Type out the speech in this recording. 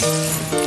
Música